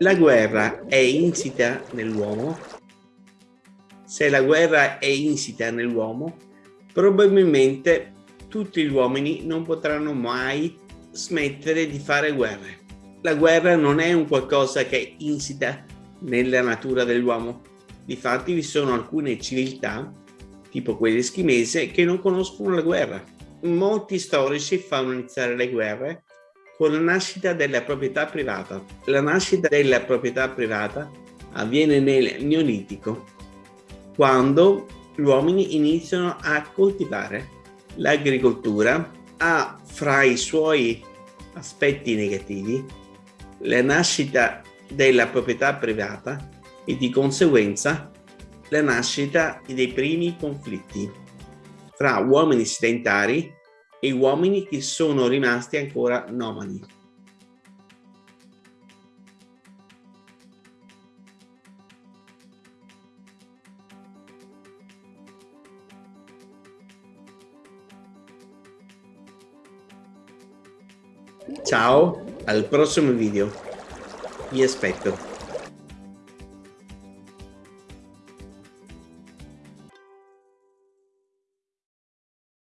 La guerra è insita nell'uomo? Se la guerra è insita nell'uomo, probabilmente tutti gli uomini non potranno mai smettere di fare guerre. La guerra non è un qualcosa che è insita nella natura dell'uomo. Difatti vi sono alcune civiltà, tipo quelle eschimese, che non conoscono la guerra. Molti storici fanno iniziare le guerre con la nascita della proprietà privata. La nascita della proprietà privata avviene nel Neolitico, quando gli uomini iniziano a coltivare. L'agricoltura ha fra i suoi aspetti negativi la nascita della proprietà privata e di conseguenza la nascita dei primi conflitti fra uomini sedentari e uomini che sono rimasti ancora nomadi. Ciao, al prossimo video. Vi aspetto.